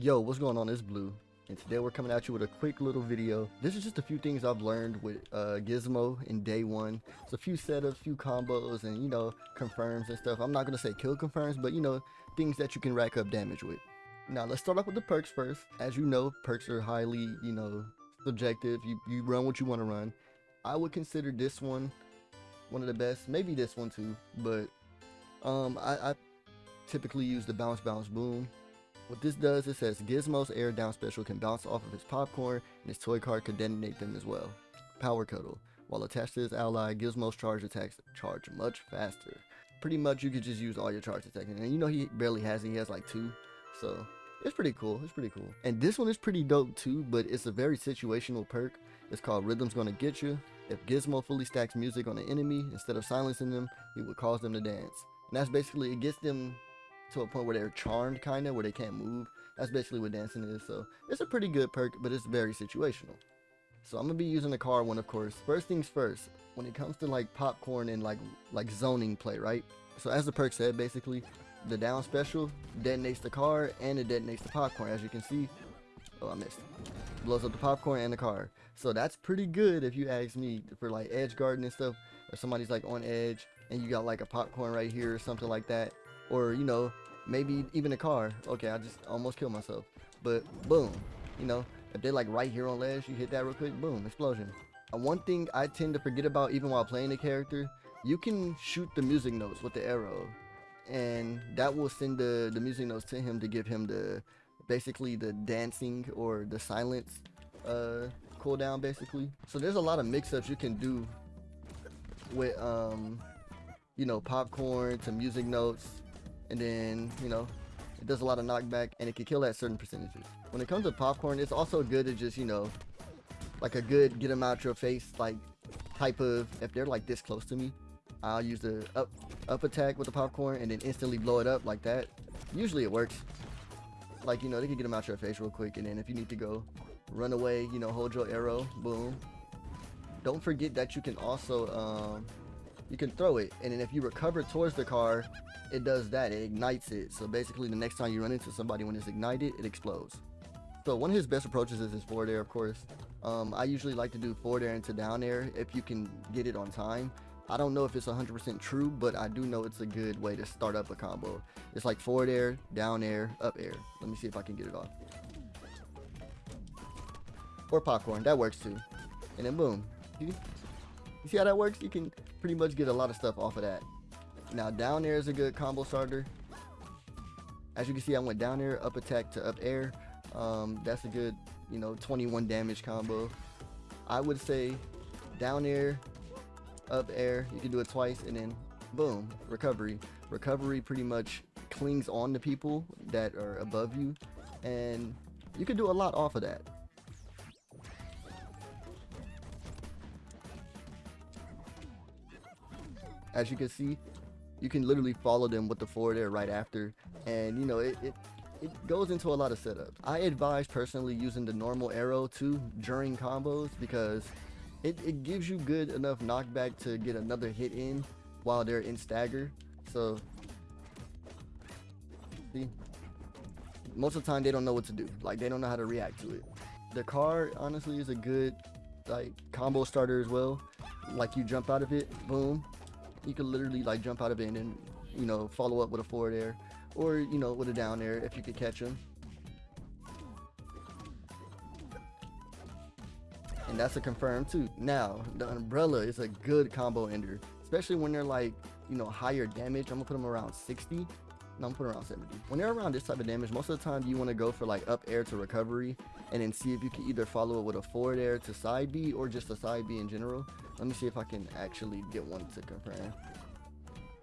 Yo, what's going on? It's Blue, and today we're coming at you with a quick little video. This is just a few things I've learned with uh, Gizmo in day one. It's a few setups, few combos, and you know, confirms and stuff. I'm not gonna say kill confirms, but you know, things that you can rack up damage with. Now let's start off with the perks first. As you know, perks are highly, you know, subjective. You you run what you want to run. I would consider this one one of the best, maybe this one too, but um, I, I typically use the bounce bounce boom what this does, it says Gizmo's air down special can bounce off of his popcorn and his toy card can detonate them as well. Power Cuddle. While attached to his ally, Gizmo's charge attacks charge much faster. Pretty much you could just use all your charge attacks. And you know he barely has it, he has like two. So it's pretty cool. It's pretty cool. And this one is pretty dope too, but it's a very situational perk. It's called Rhythm's Gonna Get You. If Gizmo fully stacks music on an enemy, instead of silencing them, he will cause them to dance. And that's basically, it gets them to a point where they're charmed kind of where they can't move that's basically what dancing is so it's a pretty good perk but it's very situational. So i'm gonna be using the car one of course. First things first when it comes to like popcorn and like like zoning play right? So as the perk said basically the down special detonates the car and it detonates the popcorn. As you can see oh i missed. Blows up the popcorn and the car. So that's pretty good if you ask me for like edge guarding and stuff if somebody's like on edge and you got like a popcorn right here or something like that or you know maybe even a car. Okay i just almost killed myself. But boom you know if they're like right here on ledge you hit that real quick boom explosion. One thing i tend to forget about even while playing the character you can shoot the music notes with the arrow. And that will send the the music notes to him to give him the basically the dancing or the silence uh cooldown basically. So there's a lot of mix-ups you can do with um you know popcorn to music notes and then you know it does a lot of knockback and it can kill at certain percentages. When it comes to popcorn it's also good to just you know like a good get them out your face like type of if they're like this close to me I'll use the up up attack with the popcorn and then instantly blow it up like that. Usually it works. Like you know they can get them out your face real quick and then if you need to go run away you know hold your arrow boom. Don't forget that you can also um you can throw it and then if you recover towards the car it does that it ignites it. So basically the next time you run into somebody when it's ignited it explodes. So one of his best approaches is his forward air of course. Um, I usually like to do forward air into down air if you can get it on time. I don't know if it's 100% true but I do know it's a good way to start up a combo. It's like forward air down air up air. Let me see if I can get it off. Or popcorn that works too. And then boom you, see how that works you can pretty much get a lot of stuff off of that now down air is a good combo starter. As you can see, I went down air, up attack to up air. Um, that's a good, you know, 21 damage combo. I would say down air, up air. You can do it twice and then boom, recovery. Recovery pretty much clings on to people that are above you and you can do a lot off of that. As you can see, you can literally follow them with the forward air right after and you know it, it it goes into a lot of setups. I advise personally using the normal arrow too during combos because it, it gives you good enough knockback to get another hit in while they're in stagger. So see most of the time they don't know what to do. Like they don't know how to react to it. The car honestly is a good like combo starter as well. Like you jump out of it, boom, you could literally like jump out of it and you know, follow up with a forward air or, you know, with a down air if you could catch him. And that's a confirm too. Now, the umbrella is a good combo ender, especially when they're like, you know, higher damage. I'm gonna put them around 60. No, I'm gonna around 70. When they're around this type of damage, most of the time you want to go for like up air to recovery and then see if you can either follow it with a forward air to side B or just a side B in general. Let me see if I can actually get one to confirm.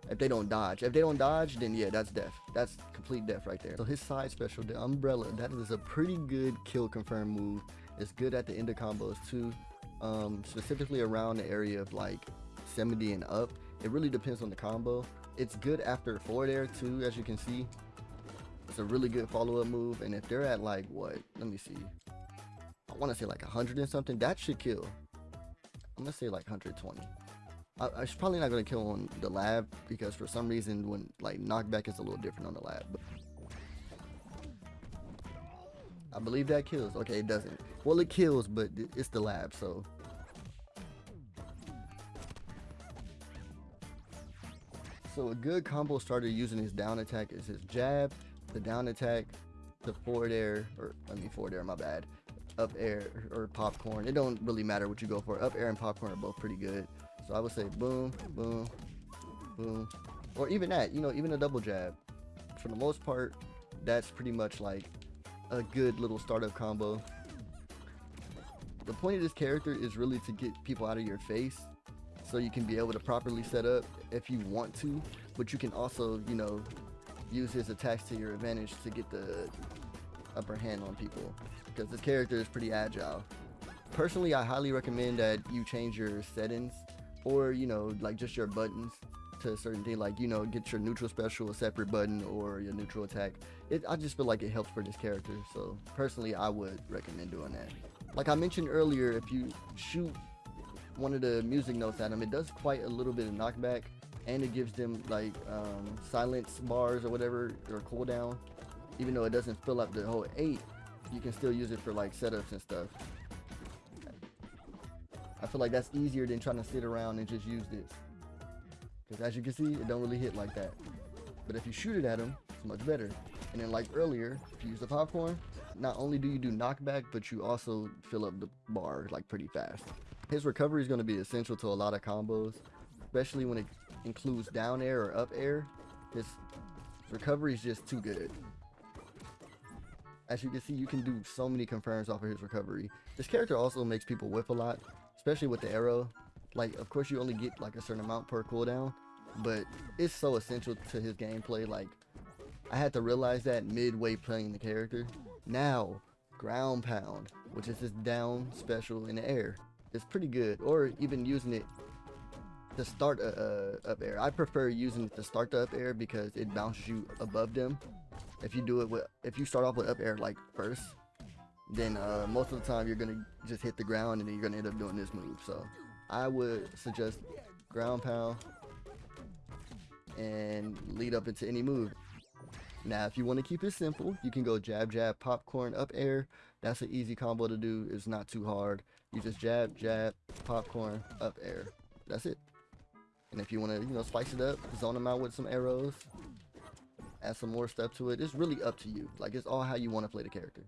If they don't dodge. If they don't dodge, then yeah, that's death. That's complete death right there. So his side special, the umbrella, that is a pretty good kill confirm move. It's good at the end of combos too. Um, specifically around the area of like 70 and up. It really depends on the combo. It's good after forward air too, as you can see. It's a really good follow-up move. And if they're at like what? Let me see. I want to say like 100 and something. That should kill. I'm gonna say like 120. I, I'm probably not gonna kill on the lab because for some reason when like knockback is a little different on the lab. But I believe that kills. Okay, it doesn't. Well, it kills, but it's the lab, so. So a good combo starter using his down attack is his jab, the down attack, the forward air, or I mean forward air, my bad, up air or popcorn. It don't really matter what you go for. Up air and popcorn are both pretty good. So I would say boom, boom, boom, or even that, you know, even a double jab. For the most part, that's pretty much like a good little startup combo. The point of this character is really to get people out of your face so you can be able to properly set up if you want to, but you can also, you know, use his attacks to your advantage to get the upper hand on people because this character is pretty agile. Personally, I highly recommend that you change your settings or, you know, like just your buttons to a certain thing, like, you know, get your neutral special a separate button or your neutral attack. It, I just feel like it helps for this character. So personally, I would recommend doing that. Like I mentioned earlier, if you shoot one of the music notes at them, it does quite a little bit of knockback and it gives them like um, silence bars or whatever or cooldown. Even though it doesn't fill up the whole eight, you can still use it for like setups and stuff. I feel like that's easier than trying to sit around and just use this. Because as you can see, it don't really hit like that. But if you shoot it at them, it's much better. And then like earlier, if you use the popcorn, not only do you do knockback, but you also fill up the bar like pretty fast. His recovery is going to be essential to a lot of combos, especially when it includes down air or up air. His recovery is just too good. As you can see, you can do so many confirms off of his recovery. This character also makes people whiff a lot, especially with the arrow. Like, of course, you only get like a certain amount per cooldown, but it's so essential to his gameplay. Like, I had to realize that midway playing the character. Now, ground pound, which is his down special in the air, is pretty good. Or even using it to start a, a up air. I prefer using it to start the up air because it bounces you above them. If you do it with, if you start off with up air like first, then uh, most of the time you're gonna just hit the ground and then you're gonna end up doing this move. So I would suggest ground pound and lead up into any move. Now, if you want to keep it simple, you can go jab, jab, popcorn, up air. That's an easy combo to do. It's not too hard. You just jab, jab, popcorn, up air. That's it. And if you want to, you know, spice it up, zone them out with some arrows, add some more stuff to it. It's really up to you. Like, it's all how you want to play the character.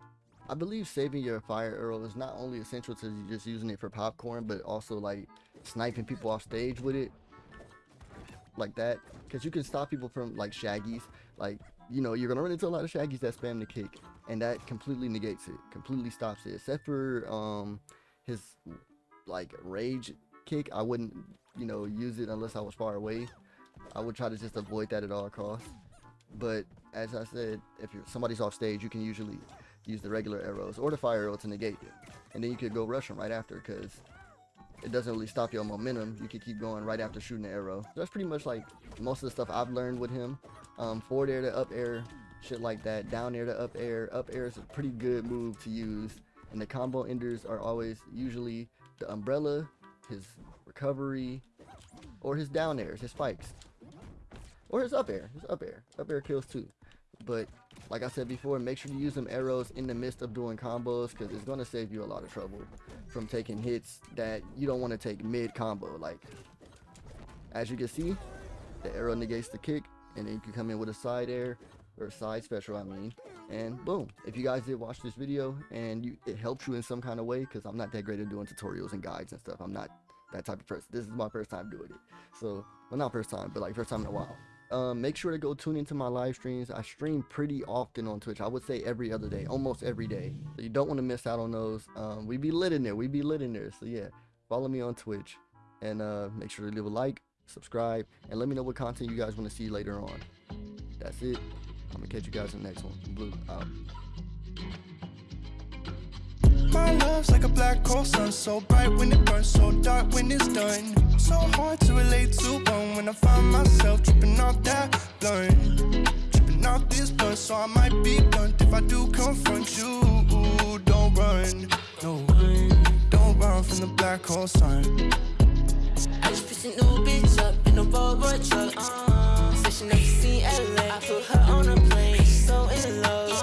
I believe saving your fire arrow is not only essential to just using it for popcorn, but also like sniping people off stage with it. Like that. Because you can stop people from like shaggies. Like, you know, you're to run into a lot of shaggies that spam the kick. And that completely negates it. Completely stops it. Except for um his like rage kick. I wouldn't, you know, use it unless I was far away. I would try to just avoid that at all costs. But as I said, if somebody's off stage, you can usually use the regular arrows or the fire arrow to negate it. And then you could go rush them right after because it doesn't really stop your momentum. You can keep going right after shooting the arrow. That's pretty much like most of the stuff I've learned with him. Um, forward air to up air, shit like that. Down air to up air. Up air is a pretty good move to use. And the combo enders are always usually the umbrella, his recovery, or his down airs, his spikes. Or his up air. His up air. Up air kills too. But like I said before, make sure you use them arrows in the midst of doing combos because it's going to save you a lot of trouble from taking hits that you don't want to take mid combo. Like, as you can see, the arrow negates the kick and then you can come in with a side air or side special, I mean, and boom. If you guys did watch this video and you, it helped you in some kind of way, because I'm not that great at doing tutorials and guides and stuff. I'm not that type of person. This is my first time doing it. So, well, not first time, but like first time in a while. Um, make sure to go tune into my live streams. I stream pretty often on Twitch. I would say every other day, almost every day. So you don't want to miss out on those. Um, we be lit in there. We be lit in there. So yeah, follow me on Twitch and uh, make sure to leave a like, subscribe, and let me know what content you guys want to see later on. That's it. I'm gonna catch you guys in the next one. Blue out my love's like a black hole sun So bright when it burns, so dark when it's done. So hard to relate to one When I find myself tripping off that blunt. Tripping off this blunt, so I might be blunt. If I do confront you, don't run. No, don't run from the black hole sun I just pissing new bitch up in a Volvo truck, uh -huh. Said she never seen LA I put her on a plane, she's so in love.